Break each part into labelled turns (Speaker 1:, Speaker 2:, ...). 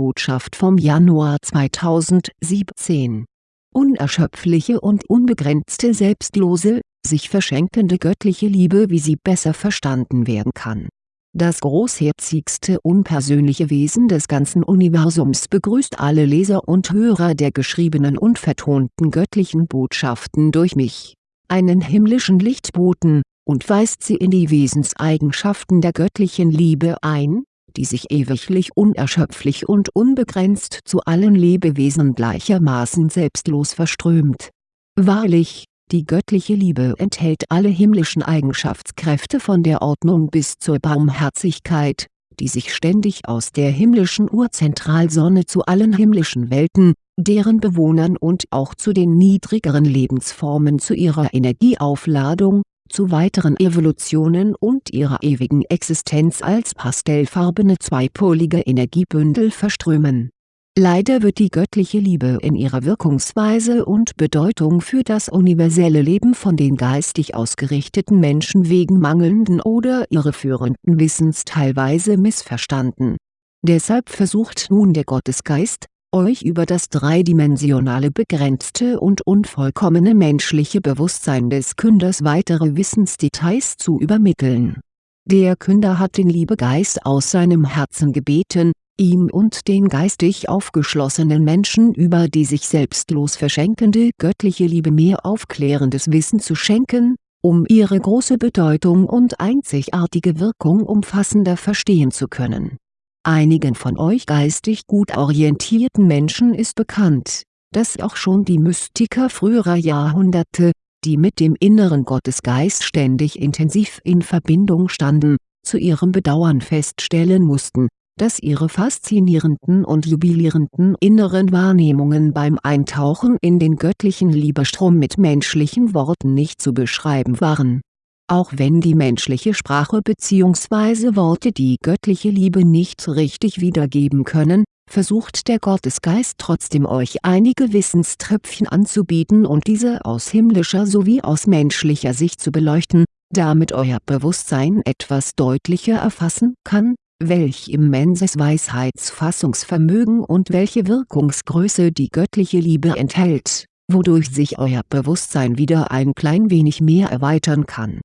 Speaker 1: Lichtbotschaft vom Januar 2017 Unerschöpfliche und unbegrenzte selbstlose, sich verschenkende göttliche Liebe wie sie besser verstanden werden kann. Das großherzigste unpersönliche Wesen des ganzen Universums begrüßt alle Leser und Hörer der geschriebenen und vertonten göttlichen Botschaften durch mich, einen himmlischen Lichtboten, und weist sie in die Wesenseigenschaften der göttlichen Liebe ein, die sich ewiglich unerschöpflich und unbegrenzt zu allen Lebewesen gleichermaßen selbstlos verströmt. Wahrlich, die göttliche Liebe enthält alle himmlischen Eigenschaftskräfte von der Ordnung bis zur Barmherzigkeit, die sich ständig aus der himmlischen Urzentralsonne zu allen himmlischen Welten, deren Bewohnern und auch zu den niedrigeren Lebensformen zu ihrer Energieaufladung, zu weiteren Evolutionen und ihrer ewigen Existenz als pastellfarbene zweipolige Energiebündel verströmen. Leider wird die göttliche Liebe in ihrer Wirkungsweise und Bedeutung für das universelle Leben von den geistig ausgerichteten Menschen wegen mangelnden oder irreführenden Wissens teilweise missverstanden. Deshalb versucht nun der Gottesgeist, euch über das dreidimensionale begrenzte und unvollkommene menschliche Bewusstsein des Künders weitere Wissensdetails zu übermitteln. Der Künder hat den Liebegeist aus seinem Herzen gebeten, ihm und den geistig aufgeschlossenen Menschen über die sich selbstlos verschenkende göttliche Liebe mehr aufklärendes Wissen zu schenken, um ihre große Bedeutung und einzigartige Wirkung umfassender verstehen zu können Einigen von euch geistig gut orientierten Menschen ist bekannt, dass auch schon die Mystiker früherer Jahrhunderte, die mit dem inneren Gottesgeist ständig intensiv in Verbindung standen, zu ihrem Bedauern feststellen mussten, dass ihre faszinierenden und jubilierenden inneren Wahrnehmungen beim Eintauchen in den göttlichen Liebestrom mit menschlichen Worten nicht zu beschreiben waren auch wenn die menschliche Sprache bzw. Worte die göttliche Liebe nicht richtig wiedergeben können, versucht der Gottesgeist trotzdem euch einige Wissenströpfchen anzubieten und diese aus himmlischer sowie aus menschlicher Sicht zu beleuchten, damit euer Bewusstsein etwas deutlicher erfassen kann, welch immenses Weisheitsfassungsvermögen und welche Wirkungsgröße die göttliche Liebe enthält, wodurch sich euer Bewusstsein wieder ein klein wenig mehr erweitern kann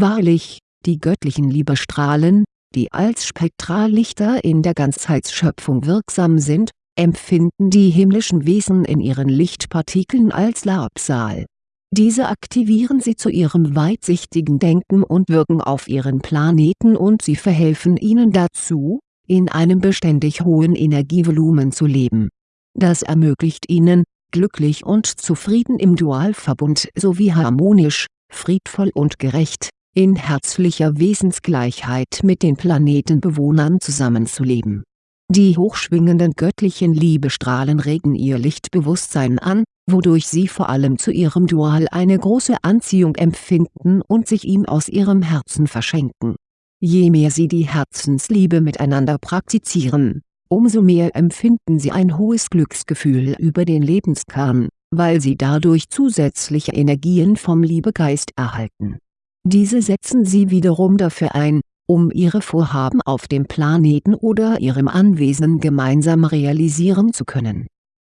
Speaker 1: Wahrlich, die göttlichen Liebestrahlen, die als Spektrallichter in der Ganzheitsschöpfung wirksam sind, empfinden die himmlischen Wesen in ihren Lichtpartikeln als Labsal. Diese aktivieren sie zu ihrem weitsichtigen Denken und wirken auf ihren Planeten und sie verhelfen ihnen dazu, in einem beständig hohen Energievolumen zu leben. Das ermöglicht ihnen, glücklich und zufrieden im Dualverbund sowie harmonisch, friedvoll und gerecht, in herzlicher Wesensgleichheit mit den Planetenbewohnern zusammenzuleben. Die hochschwingenden göttlichen Liebestrahlen regen ihr Lichtbewusstsein an, wodurch sie vor allem zu ihrem Dual eine große Anziehung empfinden und sich ihm aus ihrem Herzen verschenken. Je mehr sie die Herzensliebe miteinander praktizieren, umso mehr empfinden sie ein hohes Glücksgefühl über den Lebenskern, weil sie dadurch zusätzliche Energien vom Liebegeist erhalten diese setzen sie wiederum dafür ein, um ihre Vorhaben auf dem Planeten oder ihrem Anwesen gemeinsam realisieren zu können.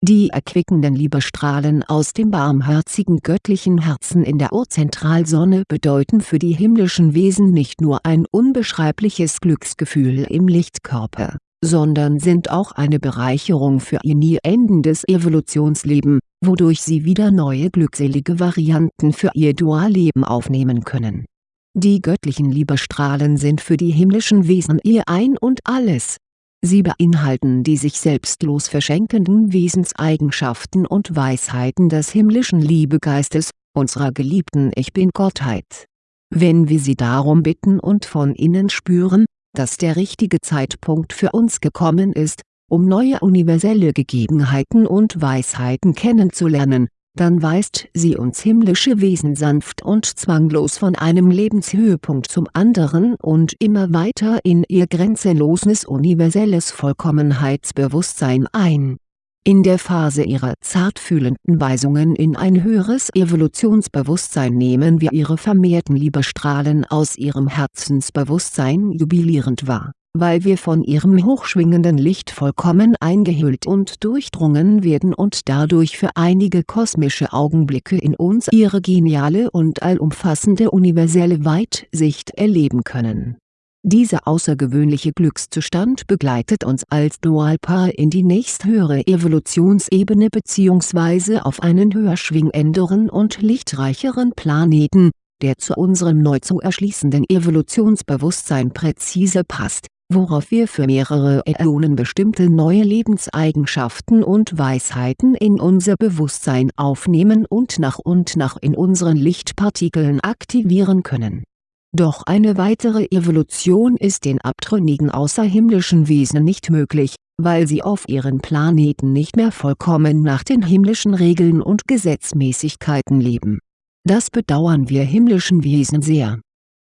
Speaker 1: Die erquickenden Liebestrahlen aus dem barmherzigen göttlichen Herzen in der Urzentralsonne bedeuten für die himmlischen Wesen nicht nur ein unbeschreibliches Glücksgefühl im Lichtkörper, sondern sind auch eine Bereicherung für ihr nie endendes Evolutionsleben wodurch sie wieder neue glückselige Varianten für ihr Dualleben aufnehmen können. Die göttlichen Liebestrahlen sind für die himmlischen Wesen ihr Ein und Alles. Sie beinhalten die sich selbstlos verschenkenden Wesenseigenschaften und Weisheiten des himmlischen Liebegeistes, unserer geliebten Ich Bin-Gottheit. Wenn wir sie darum bitten und von innen spüren, dass der richtige Zeitpunkt für uns gekommen ist, um neue universelle Gegebenheiten und Weisheiten kennenzulernen, dann weist sie uns himmlische Wesen sanft und zwanglos von einem Lebenshöhepunkt zum anderen und immer weiter in ihr grenzenloses universelles Vollkommenheitsbewusstsein ein. In der Phase ihrer zartfühlenden Weisungen in ein höheres Evolutionsbewusstsein nehmen wir ihre vermehrten Liebestrahlen aus ihrem Herzensbewusstsein jubilierend wahr weil wir von ihrem hochschwingenden Licht vollkommen eingehüllt und durchdrungen werden und dadurch für einige kosmische Augenblicke in uns ihre geniale und allumfassende universelle Weitsicht erleben können. Dieser außergewöhnliche Glückszustand begleitet uns als Dualpaar in die nächsthöhere Evolutionsebene bzw. auf einen höher schwingenderen und lichtreicheren Planeten, der zu unserem neu zu erschließenden Evolutionsbewusstsein präzise passt worauf wir für mehrere Äonen bestimmte neue Lebenseigenschaften und Weisheiten in unser Bewusstsein aufnehmen und nach und nach in unseren Lichtpartikeln aktivieren können. Doch eine weitere Evolution ist den abtrünnigen außerhimmlischen Wesen nicht möglich, weil sie auf ihren Planeten nicht mehr vollkommen nach den himmlischen Regeln und Gesetzmäßigkeiten leben. Das bedauern wir himmlischen Wesen sehr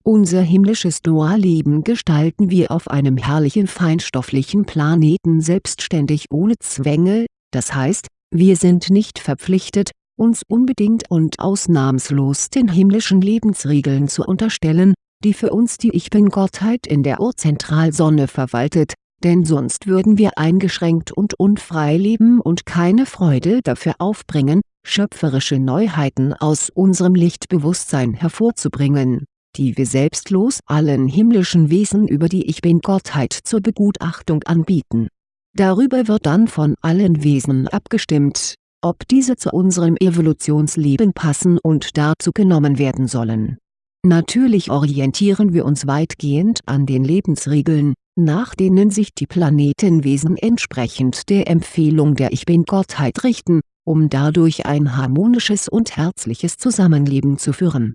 Speaker 1: unser himmlisches Dualleben gestalten wir auf einem herrlichen feinstofflichen Planeten selbstständig ohne Zwänge, das heißt, wir sind nicht verpflichtet, uns unbedingt und ausnahmslos den himmlischen Lebensregeln zu unterstellen, die für uns die Ich-Bin-Gottheit in der Urzentralsonne verwaltet, denn sonst würden wir eingeschränkt und unfrei leben und keine Freude dafür aufbringen, schöpferische Neuheiten aus unserem Lichtbewusstsein hervorzubringen die wir selbstlos allen himmlischen Wesen über die Ich-Bin-Gottheit zur Begutachtung anbieten. Darüber wird dann von allen Wesen abgestimmt, ob diese zu unserem Evolutionsleben passen und dazu genommen werden sollen. Natürlich orientieren wir uns weitgehend an den Lebensregeln, nach denen sich die Planetenwesen entsprechend der Empfehlung der Ich-Bin-Gottheit richten, um dadurch ein harmonisches und herzliches Zusammenleben zu führen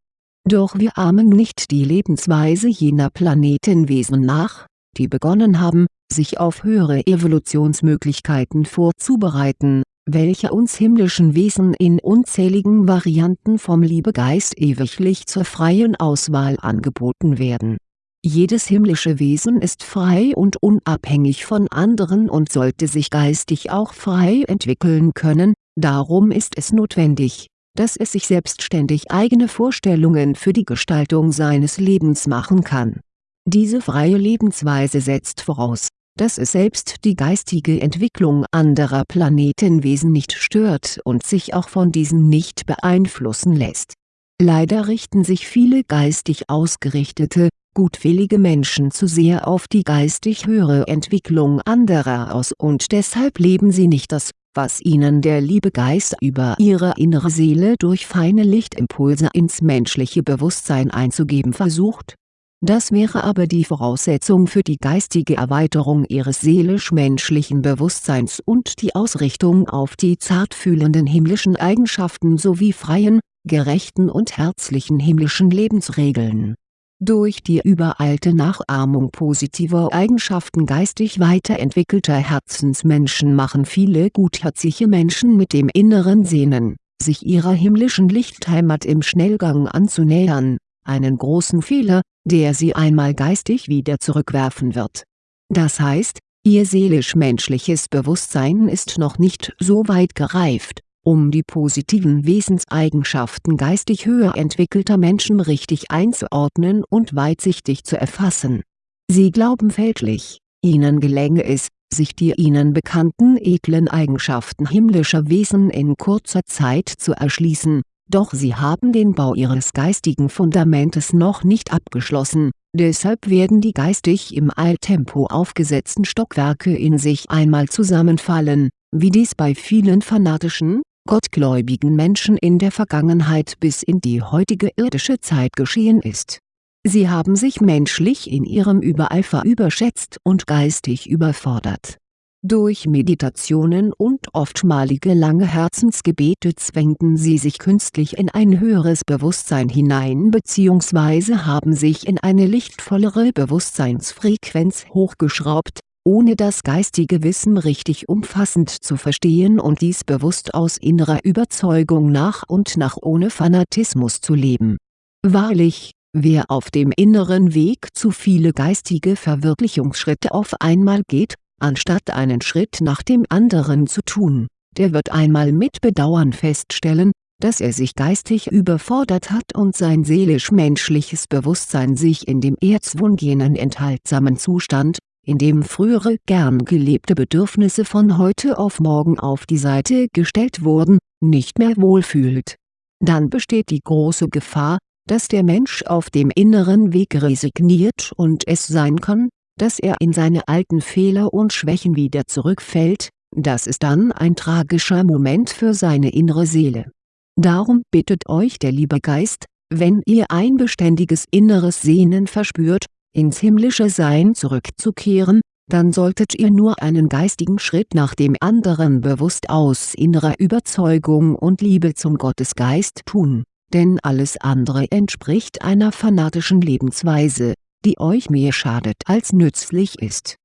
Speaker 1: doch wir ahmen nicht die Lebensweise jener Planetenwesen nach, die begonnen haben, sich auf höhere Evolutionsmöglichkeiten vorzubereiten, welche uns himmlischen Wesen in unzähligen Varianten vom Liebegeist ewiglich zur freien Auswahl angeboten werden. Jedes himmlische Wesen ist frei und unabhängig von anderen und sollte sich geistig auch frei entwickeln können, darum ist es notwendig dass es sich selbstständig eigene Vorstellungen für die Gestaltung seines Lebens machen kann. Diese freie Lebensweise setzt voraus, dass es selbst die geistige Entwicklung anderer Planetenwesen nicht stört und sich auch von diesen nicht beeinflussen lässt. Leider richten sich viele geistig ausgerichtete, gutwillige Menschen zu sehr auf die geistig höhere Entwicklung anderer aus und deshalb leben sie nicht das was ihnen der Liebegeist über ihre innere Seele durch feine Lichtimpulse ins menschliche Bewusstsein einzugeben versucht. Das wäre aber die Voraussetzung für die geistige Erweiterung ihres seelisch-menschlichen Bewusstseins und die Ausrichtung auf die zartfühlenden himmlischen Eigenschaften sowie freien, gerechten und herzlichen himmlischen Lebensregeln. Durch die übereilte Nachahmung positiver Eigenschaften geistig weiterentwickelter Herzensmenschen machen viele gutherzige Menschen mit dem inneren Sehnen, sich ihrer himmlischen Lichtheimat im Schnellgang anzunähern, einen großen Fehler, der sie einmal geistig wieder zurückwerfen wird. Das heißt, ihr seelisch-menschliches Bewusstsein ist noch nicht so weit gereift um die positiven Wesenseigenschaften geistig höher entwickelter Menschen richtig einzuordnen und weitsichtig zu erfassen. Sie glauben fälschlich, ihnen gelänge es, sich die ihnen bekannten edlen Eigenschaften himmlischer Wesen in kurzer Zeit zu erschließen, doch sie haben den Bau ihres geistigen Fundamentes noch nicht abgeschlossen, deshalb werden die geistig im Eiltempo aufgesetzten Stockwerke in sich einmal zusammenfallen, wie dies bei vielen fanatischen, gottgläubigen Menschen in der Vergangenheit bis in die heutige irdische Zeit geschehen ist. Sie haben sich menschlich in ihrem Übereifer überschätzt und geistig überfordert. Durch Meditationen und oftmalige lange Herzensgebete zwängten sie sich künstlich in ein höheres Bewusstsein hinein bzw. haben sich in eine lichtvollere Bewusstseinsfrequenz hochgeschraubt ohne das geistige Wissen richtig umfassend zu verstehen und dies bewusst aus innerer Überzeugung nach und nach ohne Fanatismus zu leben. Wahrlich, wer auf dem inneren Weg zu viele geistige Verwirklichungsschritte auf einmal geht, anstatt einen Schritt nach dem anderen zu tun, der wird einmal mit Bedauern feststellen, dass er sich geistig überfordert hat und sein seelisch-menschliches Bewusstsein sich in dem erzwungenen enthaltsamen Zustand, indem frühere gern gelebte Bedürfnisse von heute auf morgen auf die Seite gestellt wurden, nicht mehr wohlfühlt. Dann besteht die große Gefahr, dass der Mensch auf dem inneren Weg resigniert und es sein kann, dass er in seine alten Fehler und Schwächen wieder zurückfällt, das ist dann ein tragischer Moment für seine innere Seele. Darum bittet euch der liebe Geist, wenn ihr ein beständiges inneres Sehnen verspürt, ins himmlische Sein zurückzukehren, dann solltet ihr nur einen geistigen Schritt nach dem anderen bewusst aus innerer Überzeugung und Liebe zum Gottesgeist tun, denn alles andere entspricht einer fanatischen Lebensweise, die euch mehr schadet als nützlich ist.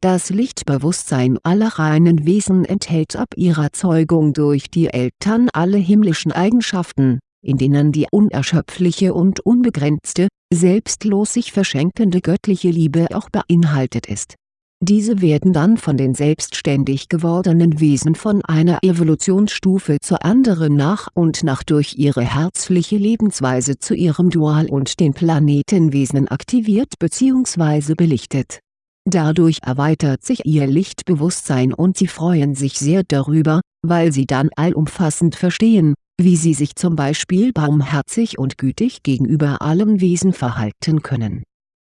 Speaker 1: Das Lichtbewusstsein aller reinen Wesen enthält ab ihrer Zeugung durch die Eltern alle himmlischen Eigenschaften, in denen die unerschöpfliche und unbegrenzte, selbstlos sich verschenkende göttliche Liebe auch beinhaltet ist. Diese werden dann von den selbstständig gewordenen Wesen von einer Evolutionsstufe zur anderen nach und nach durch ihre herzliche Lebensweise zu ihrem Dual und den Planetenwesen aktiviert bzw. belichtet. Dadurch erweitert sich ihr Lichtbewusstsein und sie freuen sich sehr darüber, weil sie dann allumfassend verstehen, wie sie sich zum Beispiel barmherzig und gütig gegenüber allen Wesen verhalten können.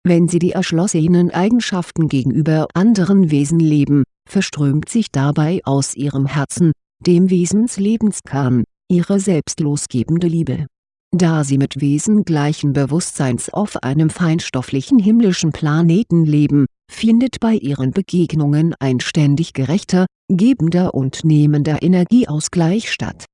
Speaker 1: Wenn sie die erschlossenen Eigenschaften gegenüber anderen Wesen leben, verströmt sich dabei aus ihrem Herzen, dem Wesenslebenskern, ihre selbstlosgebende Liebe. Da sie mit Wesen gleichen Bewusstseins auf einem feinstofflichen himmlischen Planeten leben, findet bei ihren Begegnungen ein ständig gerechter, gebender und nehmender Energieausgleich statt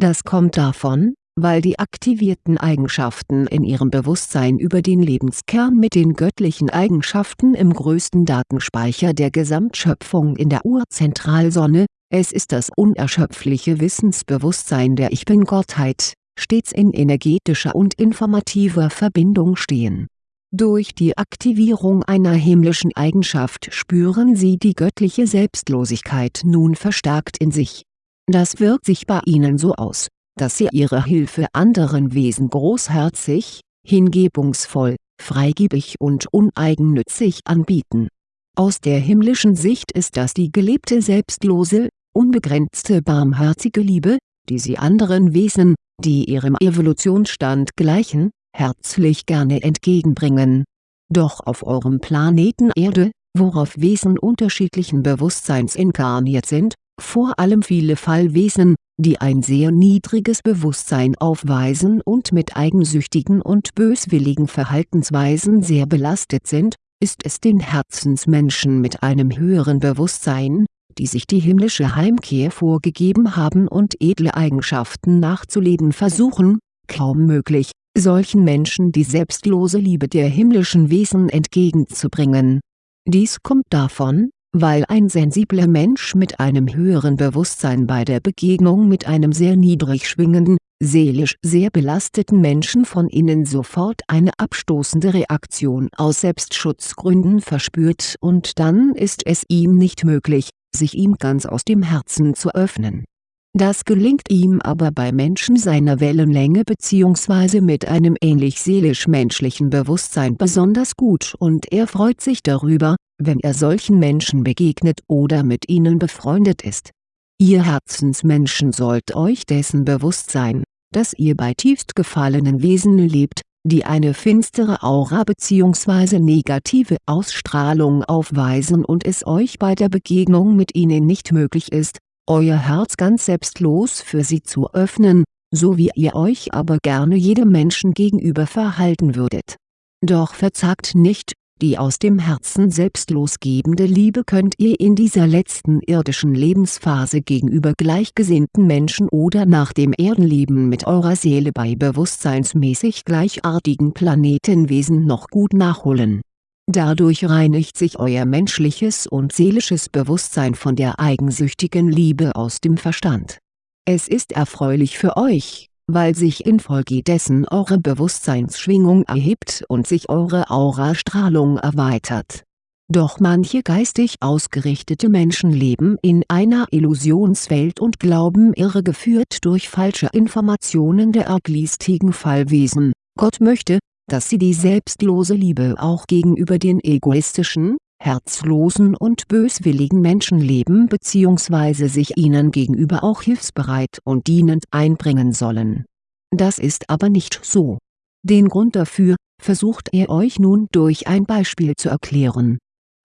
Speaker 1: das kommt davon, weil die aktivierten Eigenschaften in ihrem Bewusstsein über den Lebenskern mit den göttlichen Eigenschaften im größten Datenspeicher der Gesamtschöpfung in der Urzentralsonne, es ist das unerschöpfliche Wissensbewusstsein der Ich Bin-Gottheit, stets in energetischer und informativer Verbindung stehen. Durch die Aktivierung einer himmlischen Eigenschaft spüren sie die göttliche Selbstlosigkeit nun verstärkt in sich das wirkt sich bei ihnen so aus, dass sie ihre Hilfe anderen Wesen großherzig, hingebungsvoll, freigebig und uneigennützig anbieten. Aus der himmlischen Sicht ist das die gelebte selbstlose, unbegrenzte barmherzige Liebe, die sie anderen Wesen, die ihrem Evolutionsstand gleichen, herzlich gerne entgegenbringen. Doch auf eurem Planeten Erde, worauf Wesen unterschiedlichen Bewusstseins inkarniert sind, vor allem viele Fallwesen, die ein sehr niedriges Bewusstsein aufweisen und mit eigensüchtigen und böswilligen Verhaltensweisen sehr belastet sind, ist es den Herzensmenschen mit einem höheren Bewusstsein, die sich die himmlische Heimkehr vorgegeben haben und edle Eigenschaften nachzuleben versuchen, kaum möglich, solchen Menschen die selbstlose Liebe der himmlischen Wesen entgegenzubringen. Dies kommt davon, weil ein sensibler Mensch mit einem höheren Bewusstsein bei der Begegnung mit einem sehr niedrig schwingenden, seelisch sehr belasteten Menschen von innen sofort eine abstoßende Reaktion aus Selbstschutzgründen verspürt und dann ist es ihm nicht möglich, sich ihm ganz aus dem Herzen zu öffnen das gelingt ihm aber bei Menschen seiner Wellenlänge bzw. mit einem ähnlich seelisch-menschlichen Bewusstsein besonders gut und er freut sich darüber, wenn er solchen Menschen begegnet oder mit ihnen befreundet ist. Ihr Herzensmenschen sollt euch dessen bewusst sein, dass ihr bei tiefst gefallenen Wesen lebt, die eine finstere Aura bzw. negative Ausstrahlung aufweisen und es euch bei der Begegnung mit ihnen nicht möglich ist, euer Herz ganz selbstlos für sie zu öffnen, so wie ihr euch aber gerne jedem Menschen gegenüber verhalten würdet. Doch verzagt nicht, die aus dem Herzen selbstlos gebende Liebe könnt ihr in dieser letzten irdischen Lebensphase gegenüber gleichgesinnten Menschen oder nach dem Erdenleben mit eurer Seele bei bewusstseinsmäßig gleichartigen Planetenwesen noch gut nachholen Dadurch reinigt sich euer menschliches und seelisches Bewusstsein von der eigensüchtigen Liebe aus dem Verstand. Es ist erfreulich für euch, weil sich infolgedessen eure Bewusstseinsschwingung erhebt und sich eure Aurastrahlung erweitert. Doch manche geistig ausgerichtete Menschen leben in einer Illusionswelt und glauben irregeführt durch falsche Informationen der arglistigen Fallwesen, Gott möchte, dass sie die selbstlose Liebe auch gegenüber den egoistischen, herzlosen und böswilligen Menschen leben bzw. sich ihnen gegenüber auch hilfsbereit und dienend einbringen sollen. Das ist aber nicht so. Den Grund dafür, versucht er euch nun durch ein Beispiel zu erklären.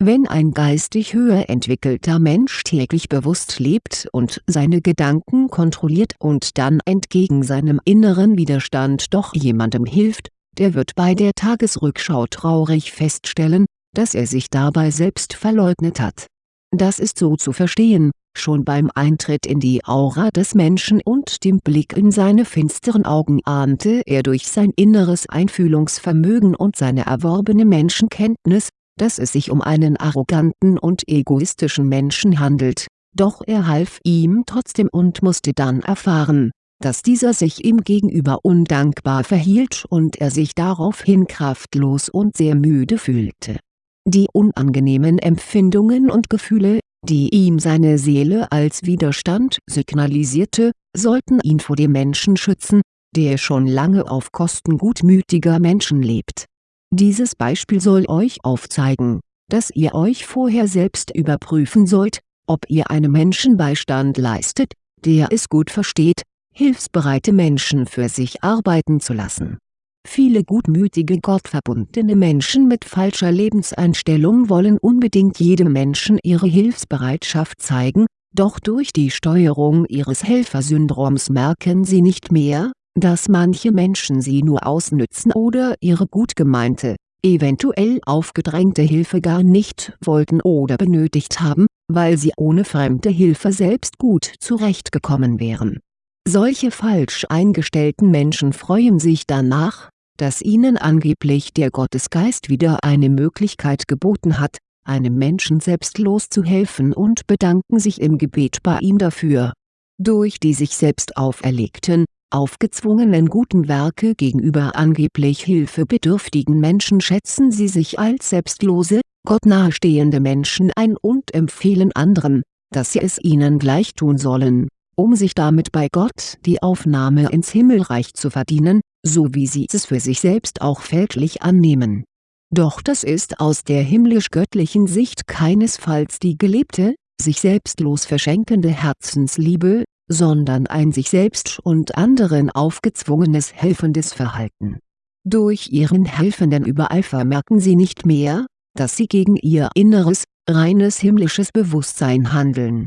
Speaker 1: Wenn ein geistig höher entwickelter Mensch täglich bewusst lebt und seine Gedanken kontrolliert und dann entgegen seinem inneren Widerstand doch jemandem hilft, der wird bei der Tagesrückschau traurig feststellen, dass er sich dabei selbst verleugnet hat. Das ist so zu verstehen, schon beim Eintritt in die Aura des Menschen und dem Blick in seine finsteren Augen ahnte er durch sein inneres Einfühlungsvermögen und seine erworbene Menschenkenntnis, dass es sich um einen arroganten und egoistischen Menschen handelt, doch er half ihm trotzdem und musste dann erfahren, dass dieser sich ihm gegenüber undankbar verhielt und er sich daraufhin kraftlos und sehr müde fühlte die unangenehmen Empfindungen und Gefühle, die ihm seine Seele als Widerstand signalisierte, sollten ihn vor dem Menschen schützen, der schon lange auf Kosten gutmütiger Menschen lebt. Dieses Beispiel soll euch aufzeigen, dass ihr euch vorher selbst überprüfen sollt, ob ihr einem Menschen Beistand leistet, der es gut versteht, hilfsbereite Menschen für sich arbeiten zu lassen Viele gutmütige gottverbundene Menschen mit falscher Lebenseinstellung wollen unbedingt jedem Menschen ihre Hilfsbereitschaft zeigen, doch durch die Steuerung ihres Helfersyndroms merken sie nicht mehr, dass manche Menschen sie nur ausnützen oder ihre gut gemeinte, eventuell aufgedrängte Hilfe gar nicht wollten oder benötigt haben, weil sie ohne fremde Hilfe selbst gut zurechtgekommen wären. Solche falsch eingestellten Menschen freuen sich danach, dass ihnen angeblich der Gottesgeist wieder eine Möglichkeit geboten hat, einem Menschen selbstlos zu helfen und bedanken sich im Gebet bei ihm dafür. Durch die sich selbst auferlegten, aufgezwungenen guten Werke gegenüber angeblich hilfebedürftigen Menschen schätzen sie sich als selbstlose, gottnahestehende Menschen ein und empfehlen anderen, dass sie es ihnen gleich tun sollen, um sich damit bei Gott die Aufnahme ins Himmelreich zu verdienen, so wie sie es für sich selbst auch fälschlich annehmen. Doch das ist aus der himmlisch-göttlichen Sicht keinesfalls die gelebte, sich selbstlos verschenkende Herzensliebe, sondern ein sich selbst und anderen aufgezwungenes helfendes Verhalten. Durch ihren helfenden Übereifer merken sie nicht mehr, dass sie gegen ihr inneres, reines himmlisches Bewusstsein handeln.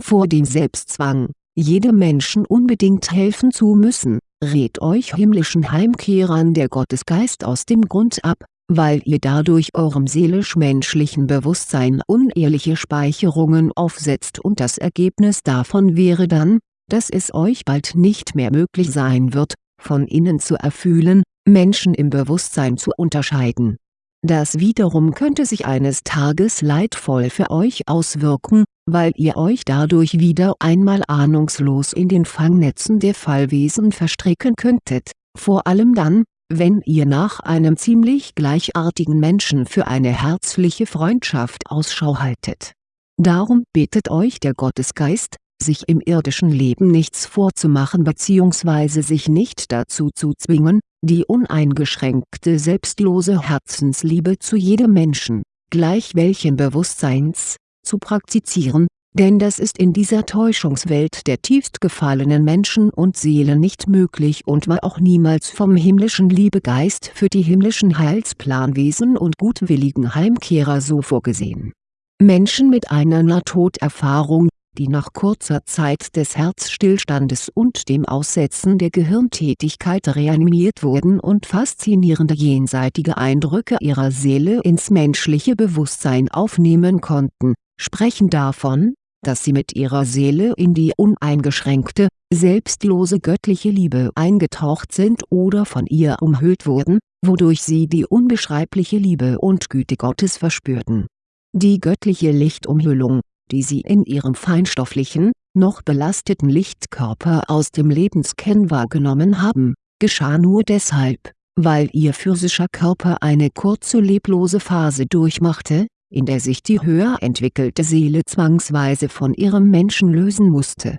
Speaker 1: Vor dem Selbstzwang, jedem Menschen unbedingt helfen zu müssen, rät euch himmlischen Heimkehrern der Gottesgeist aus dem Grund ab, weil ihr dadurch eurem seelisch-menschlichen Bewusstsein unehrliche Speicherungen aufsetzt und das Ergebnis davon wäre dann, dass es euch bald nicht mehr möglich sein wird, von innen zu erfühlen, Menschen im Bewusstsein zu unterscheiden. Das wiederum könnte sich eines Tages leidvoll für euch auswirken, weil ihr euch dadurch wieder einmal ahnungslos in den Fangnetzen der Fallwesen verstricken könntet, vor allem dann, wenn ihr nach einem ziemlich gleichartigen Menschen für eine herzliche Freundschaft Ausschau haltet. Darum bittet euch der Gottesgeist, sich im irdischen Leben nichts vorzumachen bzw. sich nicht dazu zu zwingen, die uneingeschränkte selbstlose Herzensliebe zu jedem Menschen, gleich welchen Bewusstseins, zu praktizieren, denn das ist in dieser Täuschungswelt der tiefst gefallenen Menschen und Seelen nicht möglich und war auch niemals vom himmlischen Liebegeist für die himmlischen Heilsplanwesen und gutwilligen Heimkehrer so vorgesehen. Menschen mit einer Nahtoderfahrung, die nach kurzer Zeit des Herzstillstandes und dem Aussetzen der Gehirntätigkeit reanimiert wurden und faszinierende jenseitige Eindrücke ihrer Seele ins menschliche Bewusstsein aufnehmen konnten sprechen davon, dass sie mit ihrer Seele in die uneingeschränkte, selbstlose göttliche Liebe eingetaucht sind oder von ihr umhüllt wurden, wodurch sie die unbeschreibliche Liebe und Güte Gottes verspürten. Die göttliche Lichtumhüllung, die sie in ihrem feinstofflichen, noch belasteten Lichtkörper aus dem Lebenskern wahrgenommen haben, geschah nur deshalb, weil ihr physischer Körper eine kurze leblose Phase durchmachte, in der sich die höher entwickelte Seele zwangsweise von ihrem Menschen lösen musste.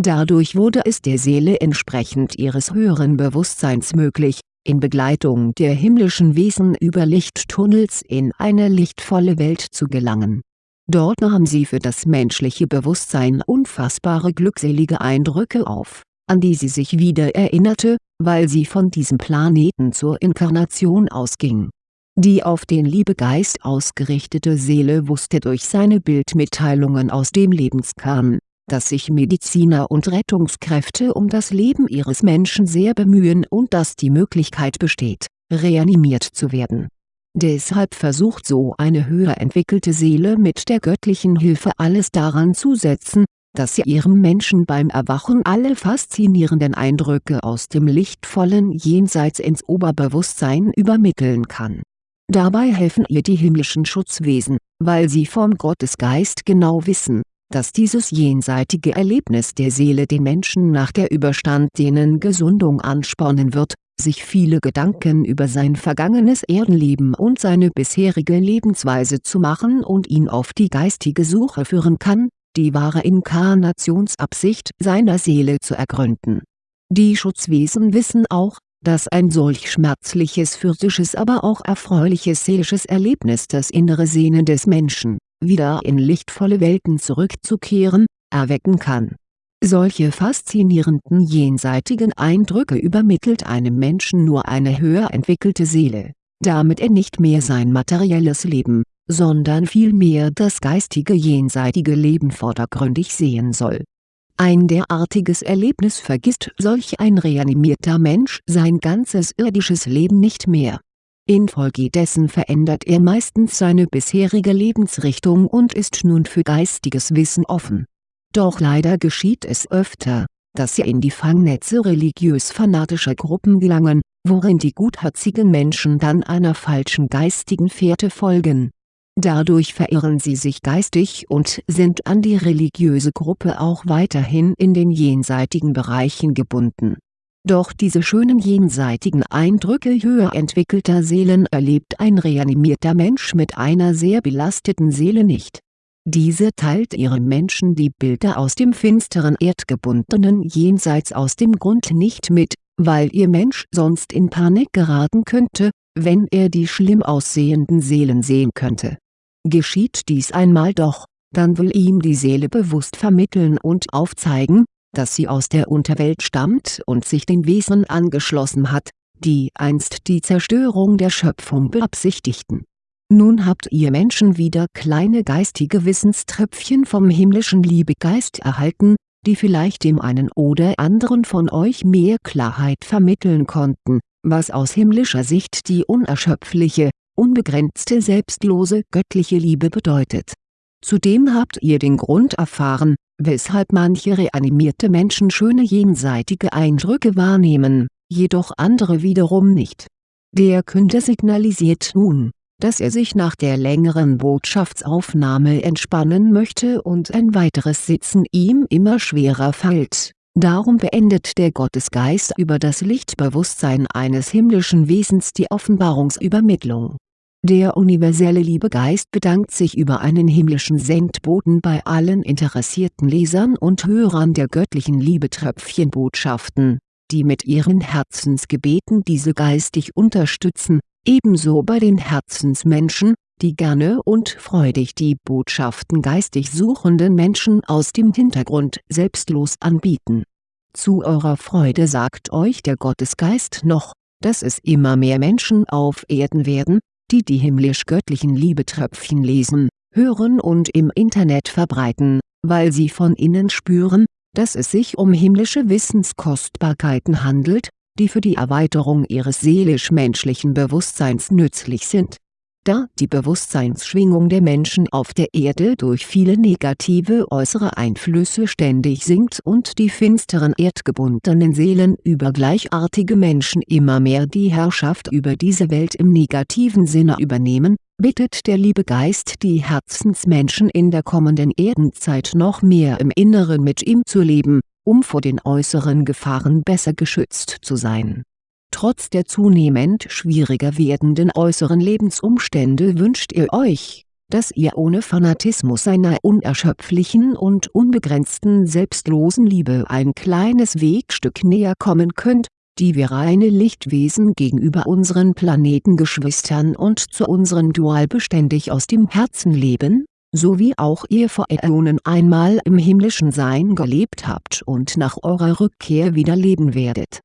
Speaker 1: Dadurch wurde es der Seele entsprechend ihres höheren Bewusstseins möglich, in Begleitung der himmlischen Wesen über Lichttunnels in eine lichtvolle Welt zu gelangen. Dort nahm sie für das menschliche Bewusstsein unfassbare glückselige Eindrücke auf, an die sie sich wieder erinnerte, weil sie von diesem Planeten zur Inkarnation ausging. Die auf den Liebegeist ausgerichtete Seele wusste durch seine Bildmitteilungen aus dem Lebenskern, dass sich Mediziner und Rettungskräfte um das Leben ihres Menschen sehr bemühen und dass die Möglichkeit besteht, reanimiert zu werden. Deshalb versucht so eine höher entwickelte Seele mit der göttlichen Hilfe alles daran zu setzen, dass sie ihrem Menschen beim Erwachen alle faszinierenden Eindrücke aus dem lichtvollen Jenseits ins Oberbewusstsein übermitteln kann. Dabei helfen ihr die himmlischen Schutzwesen, weil sie vom Gottesgeist genau wissen, dass dieses jenseitige Erlebnis der Seele den Menschen nach der überstandenen Gesundung anspornen wird, sich viele Gedanken über sein vergangenes Erdenleben und seine bisherige Lebensweise zu machen und ihn auf die geistige Suche führen kann, die wahre Inkarnationsabsicht seiner Seele zu ergründen. Die Schutzwesen wissen auch, dass ein solch schmerzliches physisches aber auch erfreuliches seelisches Erlebnis das innere Sehnen des Menschen, wieder in lichtvolle Welten zurückzukehren, erwecken kann. Solche faszinierenden jenseitigen Eindrücke übermittelt einem Menschen nur eine höher entwickelte Seele, damit er nicht mehr sein materielles Leben, sondern vielmehr das geistige jenseitige Leben vordergründig sehen soll. Ein derartiges Erlebnis vergisst solch ein reanimierter Mensch sein ganzes irdisches Leben nicht mehr. Infolgedessen verändert er meistens seine bisherige Lebensrichtung und ist nun für geistiges Wissen offen. Doch leider geschieht es öfter, dass sie in die Fangnetze religiös-fanatischer Gruppen gelangen, worin die gutherzigen Menschen dann einer falschen geistigen Fährte folgen Dadurch verirren sie sich geistig und sind an die religiöse Gruppe auch weiterhin in den jenseitigen Bereichen gebunden. Doch diese schönen jenseitigen Eindrücke höher entwickelter Seelen erlebt ein reanimierter Mensch mit einer sehr belasteten Seele nicht. Diese teilt ihrem Menschen die Bilder aus dem finsteren erdgebundenen Jenseits aus dem Grund nicht mit, weil ihr Mensch sonst in Panik geraten könnte, wenn er die schlimm aussehenden Seelen sehen könnte Geschieht dies einmal doch, dann will ihm die Seele bewusst vermitteln und aufzeigen, dass sie aus der Unterwelt stammt und sich den Wesen angeschlossen hat, die einst die Zerstörung der Schöpfung beabsichtigten. Nun habt ihr Menschen wieder kleine geistige Wissenströpfchen vom himmlischen Liebegeist erhalten, die vielleicht dem einen oder anderen von euch mehr Klarheit vermitteln konnten, was aus himmlischer Sicht die unerschöpfliche, unbegrenzte selbstlose göttliche Liebe bedeutet. Zudem habt ihr den Grund erfahren, weshalb manche reanimierte Menschen schöne jenseitige Eindrücke wahrnehmen, jedoch andere wiederum nicht. Der Künder signalisiert nun, dass er sich nach der längeren Botschaftsaufnahme entspannen möchte und ein weiteres Sitzen ihm immer schwerer fällt. Darum beendet der Gottesgeist über das Lichtbewusstsein eines himmlischen Wesens die Offenbarungsübermittlung der universelle Liebegeist bedankt sich über einen himmlischen Sendboten bei allen interessierten Lesern und Hörern der göttlichen Liebetröpfchenbotschaften, die mit ihren Herzensgebeten diese geistig unterstützen, ebenso bei den Herzensmenschen, die gerne und freudig die Botschaften geistig suchenden Menschen aus dem Hintergrund selbstlos anbieten. Zu eurer Freude sagt euch der Gottesgeist noch, dass es immer mehr Menschen auf Erden werden, die die himmlisch-göttlichen Liebetröpfchen lesen, hören und im Internet verbreiten, weil sie von innen spüren, dass es sich um himmlische Wissenskostbarkeiten handelt, die für die Erweiterung ihres seelisch-menschlichen Bewusstseins nützlich sind. Da die Bewusstseinsschwingung der Menschen auf der Erde durch viele negative äußere Einflüsse ständig sinkt und die finsteren erdgebundenen Seelen über gleichartige Menschen immer mehr die Herrschaft über diese Welt im negativen Sinne übernehmen, bittet der liebe Geist die Herzensmenschen in der kommenden Erdenzeit noch mehr im Inneren mit ihm zu leben, um vor den äußeren Gefahren besser geschützt zu sein. Trotz der zunehmend schwieriger werdenden äußeren Lebensumstände wünscht ihr euch, dass ihr ohne Fanatismus seiner unerschöpflichen und unbegrenzten selbstlosen Liebe ein kleines Wegstück näher kommen könnt, die wir reine Lichtwesen gegenüber unseren Planetengeschwistern und zu unseren Dual beständig aus dem Herzen leben, so wie auch ihr vor Äonen einmal im himmlischen Sein gelebt habt und nach eurer Rückkehr wieder leben werdet